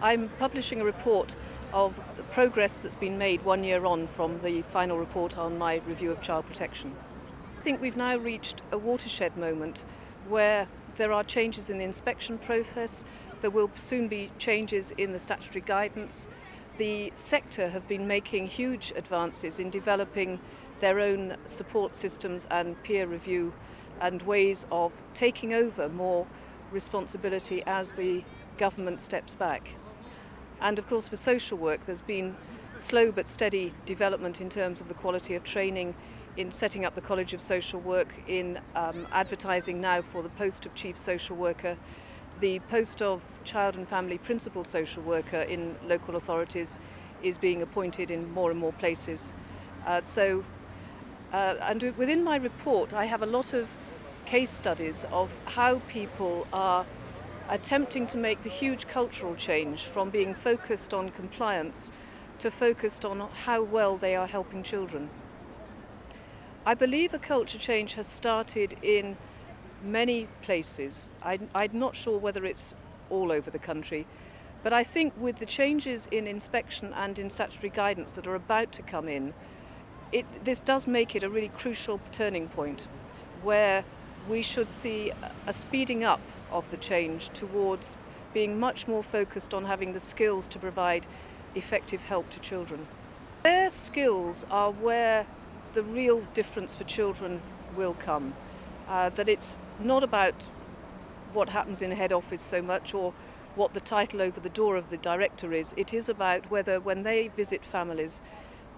I'm publishing a report of the progress that's been made one year on from the final report on my review of child protection. I think we've now reached a watershed moment where there are changes in the inspection process, there will soon be changes in the statutory guidance. The sector have been making huge advances in developing their own support systems and peer review and ways of taking over more responsibility as the government steps back. And of course for social work there's been slow but steady development in terms of the quality of training in setting up the College of Social Work, in um, advertising now for the post of Chief Social Worker, the post of Child and Family Principal Social Worker in local authorities is being appointed in more and more places. Uh, so, uh, and within my report I have a lot of case studies of how people are attempting to make the huge cultural change from being focused on compliance to focused on how well they are helping children. I believe a culture change has started in many places. I, I'm not sure whether it's all over the country, but I think with the changes in inspection and in statutory guidance that are about to come in, it, this does make it a really crucial turning point where we should see a speeding up of the change towards being much more focused on having the skills to provide effective help to children. Their skills are where the real difference for children will come. Uh, that it's not about what happens in a head office so much or what the title over the door of the director is. It is about whether when they visit families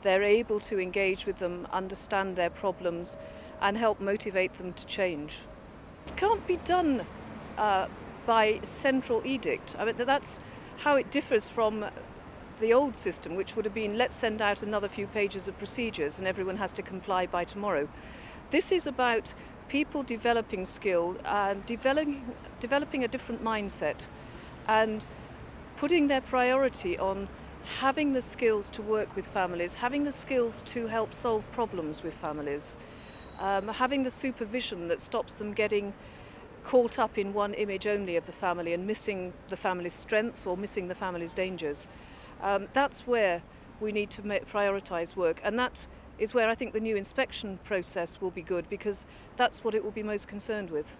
they're able to engage with them, understand their problems and help motivate them to change. It can't be done uh, by central edict. I mean, that's how it differs from the old system, which would have been let's send out another few pages of procedures and everyone has to comply by tomorrow. This is about people developing skill and developing, developing a different mindset and putting their priority on having the skills to work with families, having the skills to help solve problems with families, um, having the supervision that stops them getting caught up in one image only of the family and missing the family's strengths or missing the family's dangers. Um, that's where we need to prioritise work and that is where I think the new inspection process will be good because that's what it will be most concerned with.